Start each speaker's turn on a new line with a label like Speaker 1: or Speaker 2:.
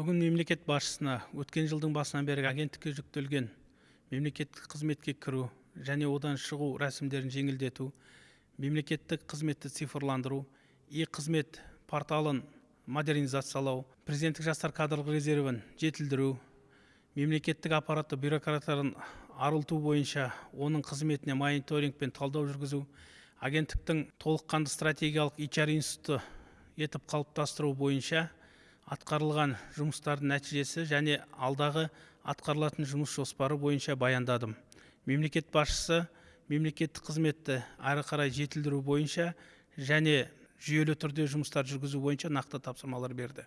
Speaker 1: бүгін мемлекет басшысына өткен жылдың басынан бері агенттікке жүктелген мемлекеттік қызметке кіру және одан шығу рәсімдерін жеңілдету мемлекеттік қызметті цифрландыру и қызмет порталын модернизациялау президенттік жастар кадрлық резервін жетілдіру мемлекеттік аппаратты бюрократтарын арылту бойынша оның қызметіне мониторинг пен талдау жүргізу агенттіктің толыққанды стратегиялық HR институты етіп қалыптастыру бойынша атқарылған жұмыстардың нәтижесі және алдағы атқарылатын жұмыс жоспары бойынша баяндадым. Мемлекет басшысы мемлекеттік қызметті әрі қарай жетілдіру бойынша және жүйелі түрде жұмыстар жүргізу бойынша нақты тапсырмалар берді.